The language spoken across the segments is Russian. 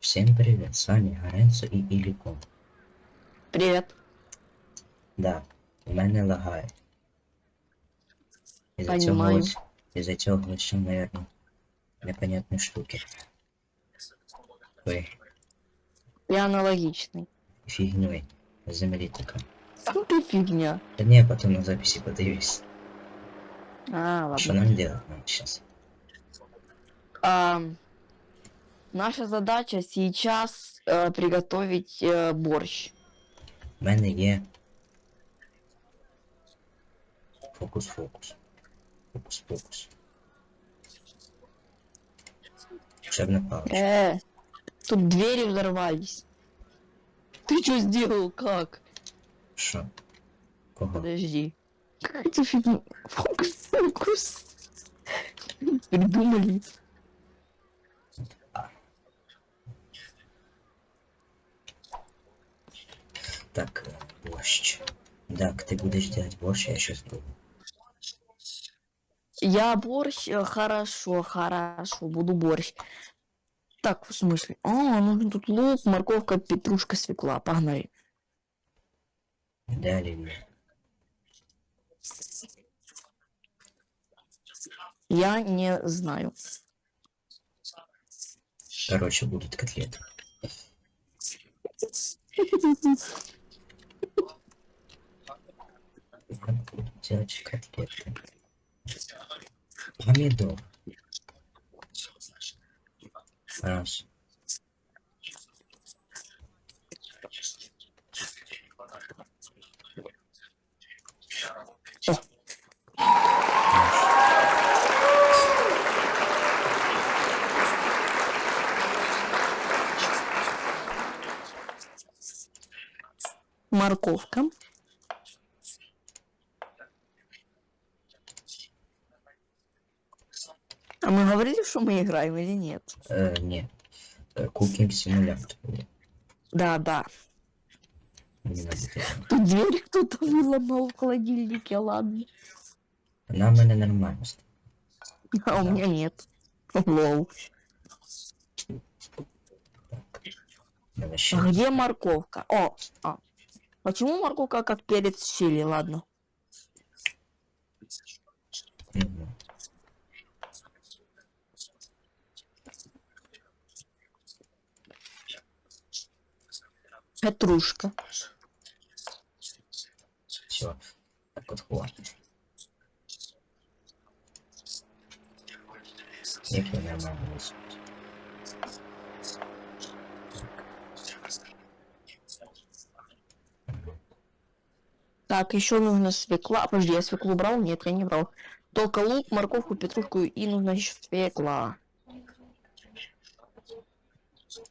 Всем привет, с вами Гаренцо і Іліком. Привет. Да, у мене лагає. Із-за цього Понимаю. ось, із-за цього ось, наверное, непонятні штуки. Ой, Я аналогичный. фігньой. з Землі така. Ну ты фигня. Та ні, потім на записі подивись. А, Що ладно. нам делать нам сейчас? А, наша задача сейчас э, приготовить э, борщ. У мене є фокус-фокус. Фокус-фокус. Учебна паличка. Э, тут двери взорвались. Ты что сделал? Как? Що? Кого? Подожди. Какая-то фигня. Фокус, фокус. Придумали. Так, борщ. Так, ты будешь делать борщ, я сейчас буду. Я борщ, э, хорошо, хорошо, буду борщ. Так, в смысле? А, ну тут лук, морковка, петрушка, свекла. Погнали. Да, Оливия? Я не знаю. Короче, будут котлеты. Делать котлеты. Помидор. Раз. Морковка. А мы говорили, что мы играем или нет? Э, не. Э, Кукинг симулятор. Да, да. Тут дверь кто-то выломал в холодильнике, ладно. Она у меня нормально. А у меня нет. Лол. А где морковка? О, а. Почему морковка как перец чили? Ладно. Петрушка. Все. Так вот хватит. Як я нормально? Так, еще нужно свекла. Подожди, я свеклу брал? Нет, я не брал. Только лук, морковку, петрушку и нужно еще свекла.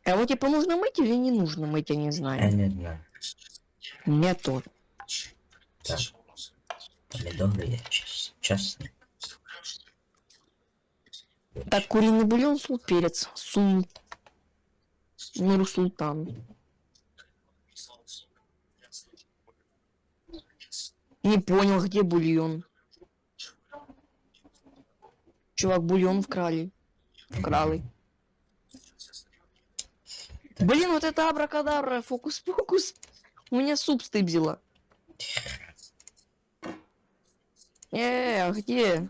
А вот типа нужно мыть или не нужно мыть, я не Я знаю. не знаю. Мне тоже. Так. Помидоры я. Честно. Так, куриный бульон, сул, перец, сул. Нур султан. Не понял, где бульон. Чувак, бульон вкрали. Вкрали. Блин, вот это абракадабра, фокус-покус. У меня суп стыбзила. Э, а где?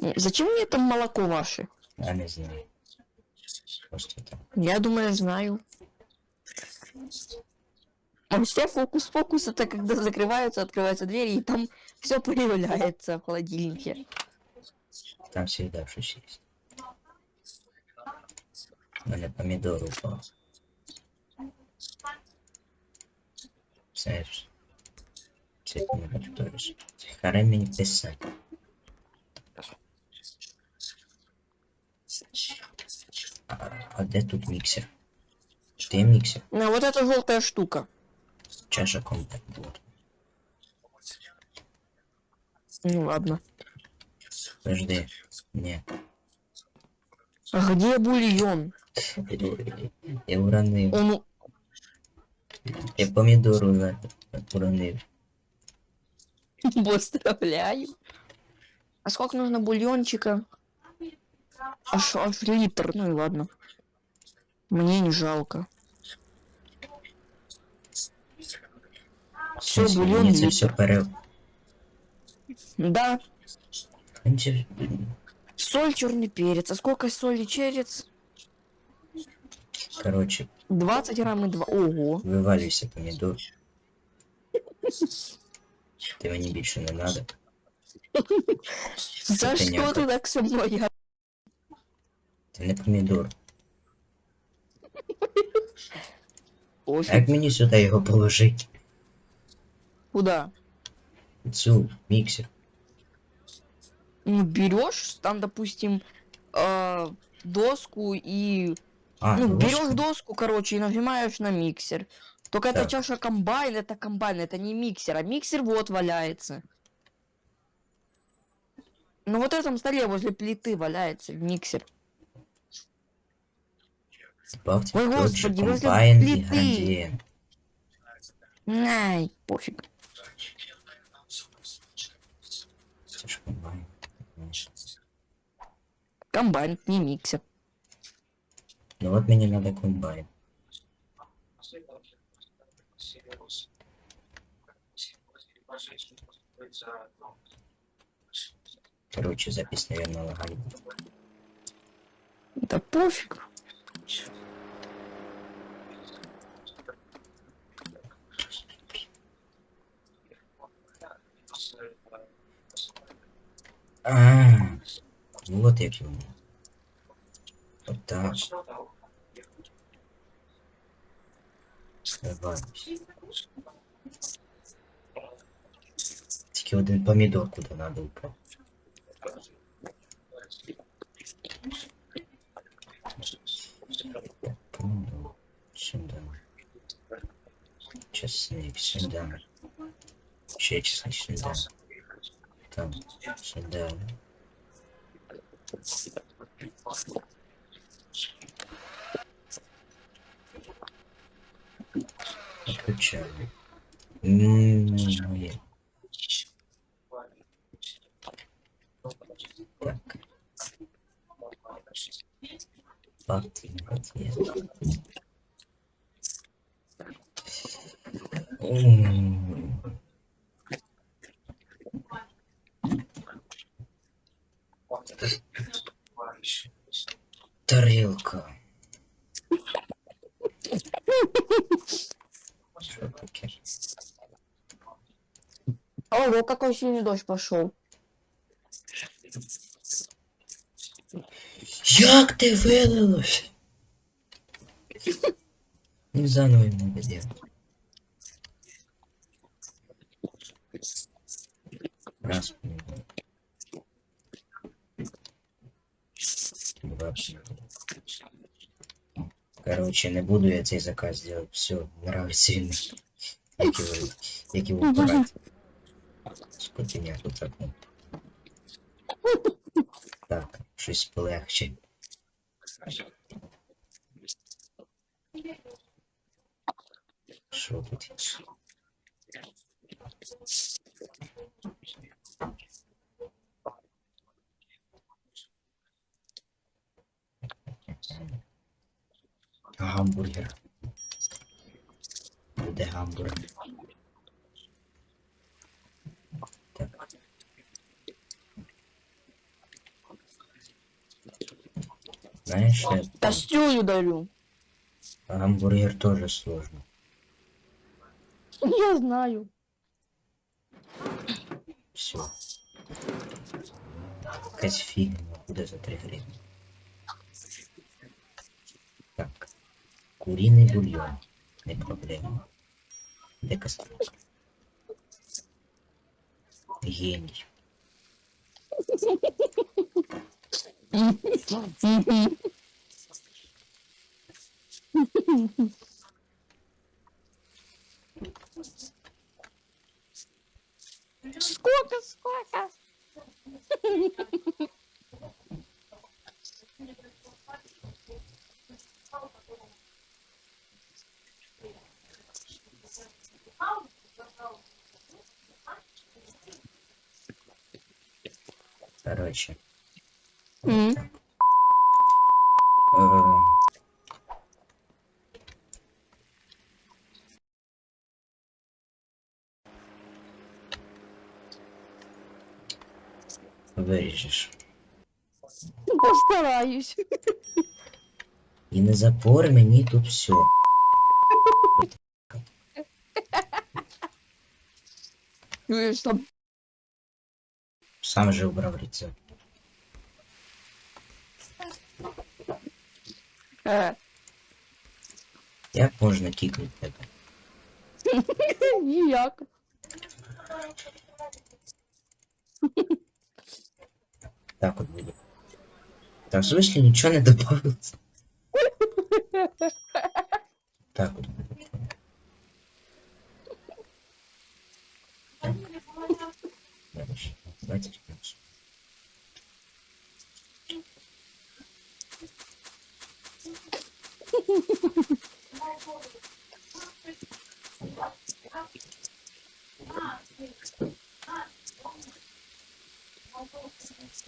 Э, Зачем мне там молоко ваше? Я не знаю. Я думаю, знаю. А все фокус-фокус это когда закрываются, открываются двери, и там все появляется в холодильнике. Там всегда что-то есть. У мене помидор упал. Знаешь, це ти не готуєш. Харе мені писати. А, а де тут міксер? Ти міксер? Ну, вот эта желтая штука. Чаша комплект вот. Ну ладно. Подожди. Не. А где бульон? Я уронив. Он... Я помідору на- уронив. Поздравляю. А сколько нужно бульончика? Аж, аж литр, ну и ладно. Мне не жалко. В Всё, смысле, бульон мені це літр. все пере... Да, Мені це- соль, черный перец. А сколько соли черец? Короче, 20 грамм и 2. Ого. вивалюйся помідор. Ти мені більше не надо. За что понятно. ты так со мной? Я- Ти не помідор. А Пофиг. як мені сюди його положити? Куда? Цю міксер. Ну, берешь, там, допустим, э, доску и... А, ну, берешь доску, короче, и нажимаешь на миксер. Только Так. эта чаша комбайн, это комбайн, это не миксер, а миксер вот валяется. Ну вот этом столе возле плиты валяется миксер. Добавьте Ой, господи, возле комбайн плиты. ингредиент. Ай, пофиг. Це ж комбайн. знаєш. Комбайн, не миксер. Ну от мені надо комбайн. Короче, запись, наверное, лагает. Да пофиг. А, вот як йому. От так. Давай. Тільки один помідор куди надо упав. Помідор. Сюда. Чесник сюда. Ще чесник сюда. Там. Сюда. Отключаю. М. Так. Факт, є. М. Таке? Ого, какой сильный дождь пошел. Як ти вилилось? Ну, заново не буде. Раз помідор. Помідора. Короче, не буду я цей заказ делать. Все, нравится він. Як його, як його брати. Скотиня тут окно. Так, щось полегче. Що тут? Гамбургер. Буде гамбургер. Так. Знаешь, э, Кастрюлю дарю. гамбургер тоже сложно. Я знаю. Все. Какая фигня, куда за три гривны? Так. Куриный бульон. Не проблема. Де кастрюлька? Гений. Сколько, сколько? Короче. М. так. виріжеш. Постараюсь. І не запор мені тут все. Чуєш там? Сам же обрав рецепт. Е, Як можна кікнути тебе? ніяк. Так от буде. Так, в смысле нічого не добавилось? Так от буде. Так.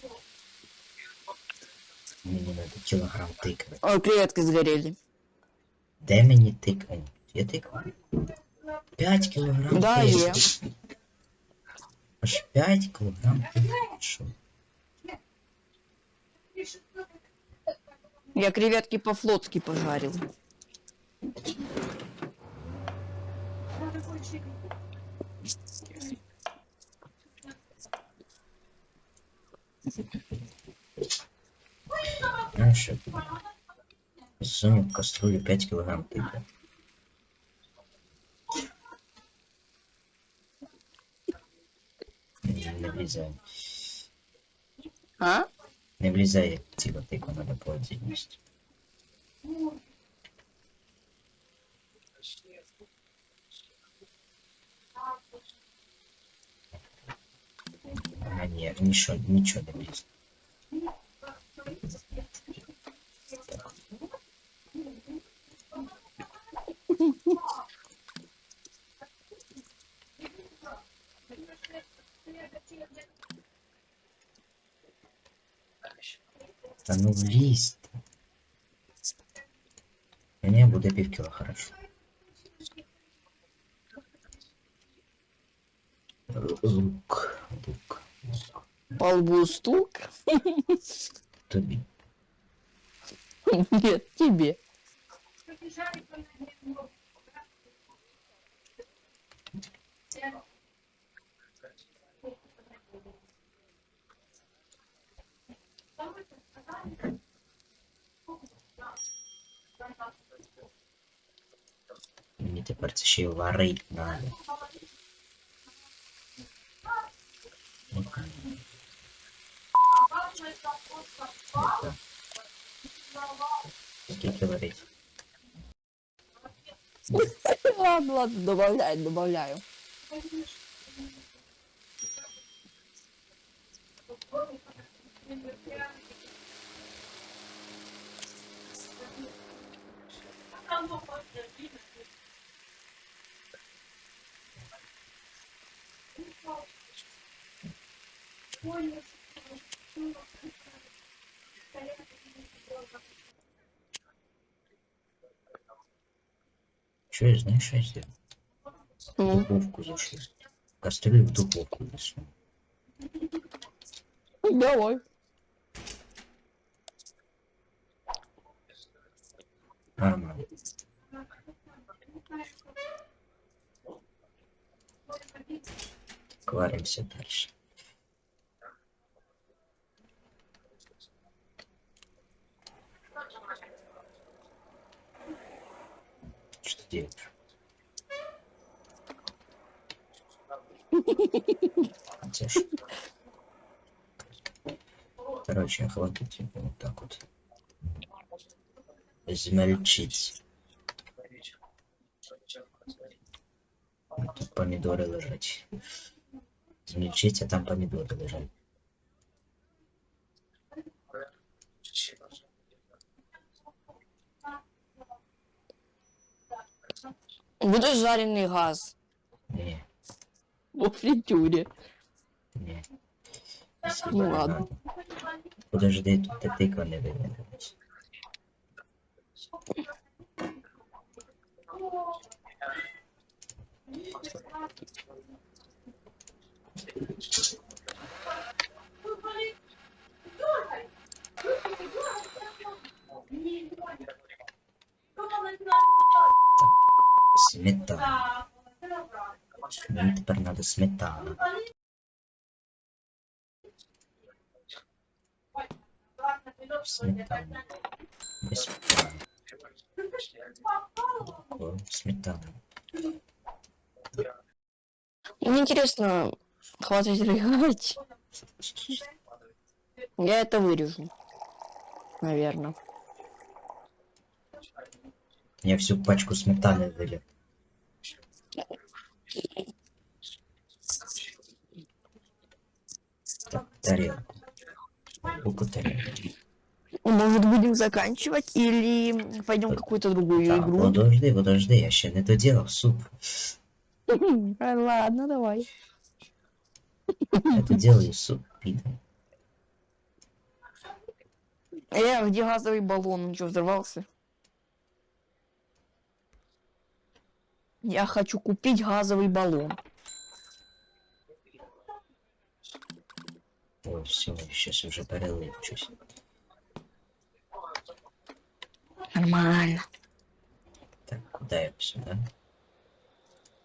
Дальше. 20 плюс. Мені надо кілограм тикви. О, креветки сгорели. Де мені тиква? Є тиква? 5 кілограм Да, тикви. є. Аж 5 кілограм тикви. Що? Я креветки по-флотски пожарил. Знаєш, що? Засунув в каструлю 5 кілограм тикви. Не, не влізає. А? Не влізає ціла тиква, надо по А, ні, нічого, нічого не влізає. Та ну влізь. ти. Мені буде пів кіло, хорошо. Лук, лук, лук. По лбу стук? Тобі. Нет, тебе. Мені тепер це ще й варить надо. Скільки варить? Ладно, ладно, добавляю, добавляю. Чуєш, знаєш, що я? В М, духовку зайшли. Кастрюлю в духовку засунув. Давай. Нормально. Варимся дальше. Ж- Короче, хватит его вот так вот. Измельчить. Тут помидоры лежать. Измельчить, а там помидоры лежать. Буде жарений газ. Ні. У фритюре. Ні. Ну ладно. Подожди, тут ти тиква не виведеш. Сметана. Мені тепер надо сметана. Сметана. Без. Молоко, Сметана. Мне интересно, хватит рыгать. Я это вырежу. Наверное. Я всю пачку сметаны вылил. Так, тарелку. Руку тарелку. Может, будем заканчивать или пойдем какую-то другую Так, игру? подожди, подожди, я ще не доделал суп. А, Ладно, давай. Я доделаю суп, пидор. Э, где газовый баллон? Он что, взорвался? Я хочу купить газовый баллон. Ой, все, сейчас уже щось. Нормально. Так, куда я сюда?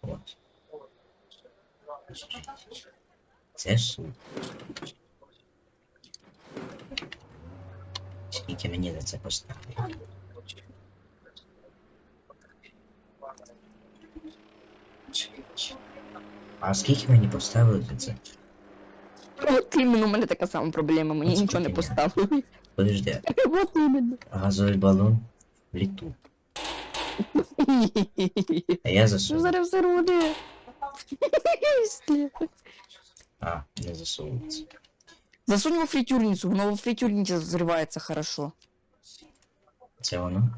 Вот. Це суп. Скільки мені за це поставили? А скільки мені поставили за це? От іменно у мене така сама проблема, мені От нічого не скільки поставили. Подожди, От іменно. газовий балон в літу. А я Ну засунув. зараз все буде. А, не засовується. Засунь во фритюрницу, но во фритюрнице взрывается хорошо. Це воно?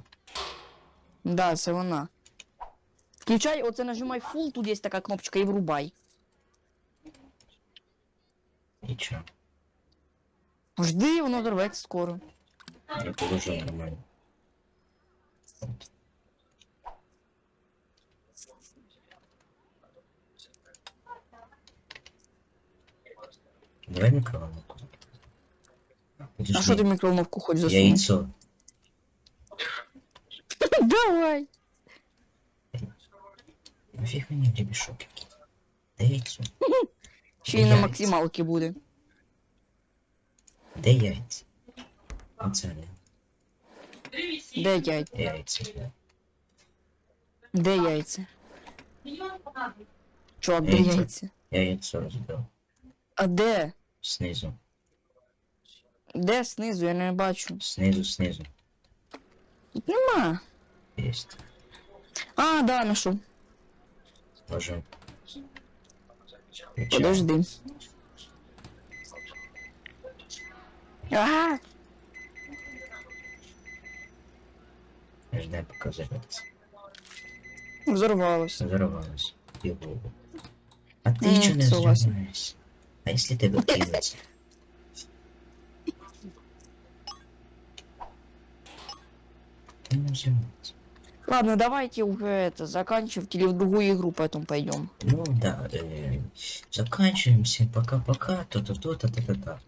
Да, це вона. Включай, оце нажимай full, тут є така кнопочка і врубай. Нічого. Жди, воно дорветься скоро. Я положу нормально. От. Давай микроволновку. А що ти в мікроволновку хоч засунь? Яйцо. Давай. Нафіг мені гребешок який. Де яйцо? Ще й на Яйця. максималці буде. Де яйця? Оце не. Де яйця? Яйця. Де яйця? Чувак, де Яйця. яйця? Я яйцо розбив. А де? Снизу. Де знизу? Я не бачу. Снизу, снизу. Тут нема. Есть. А, да, нашов. Включаю. Подожди. А, Ждай, пока взорвется. взорвалось. Взорвалось. Его. А ты М, что не взрываешься? А если тебя кинуть? Ты не взрываешься. Ладно, давайте уже это заканчивать или в другую игру потом пойдем. Ну да, э, заканчиваемся. Пока-пока. То-то-то, то-то-то.